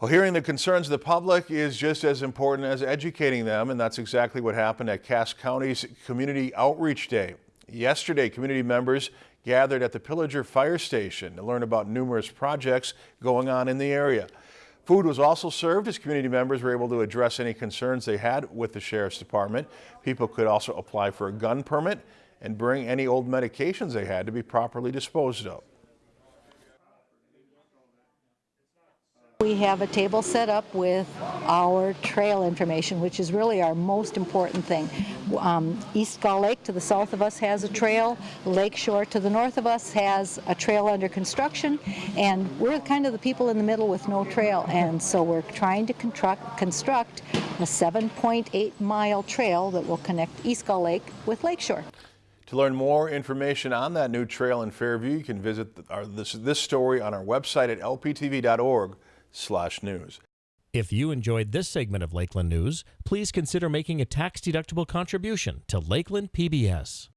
Well, hearing the concerns of the public is just as important as educating them, and that's exactly what happened at Cass County's Community Outreach Day. Yesterday, community members gathered at the Pillager Fire Station to learn about numerous projects going on in the area. Food was also served as community members were able to address any concerns they had with the Sheriff's Department. People could also apply for a gun permit and bring any old medications they had to be properly disposed of. We have a table set up with our trail information, which is really our most important thing. Um, East Gull Lake to the south of us has a trail, Lakeshore to the north of us has a trail under construction, and we're kind of the people in the middle with no trail, and so we're trying to construct, a 7.8 mile trail that will connect East Gull Lake with Lakeshore. To learn more information on that new trail in Fairview, you can visit our, this, this story on our website at lptv.org slash news. If you enjoyed this segment of Lakeland News, please consider making a tax-deductible contribution to Lakeland PBS.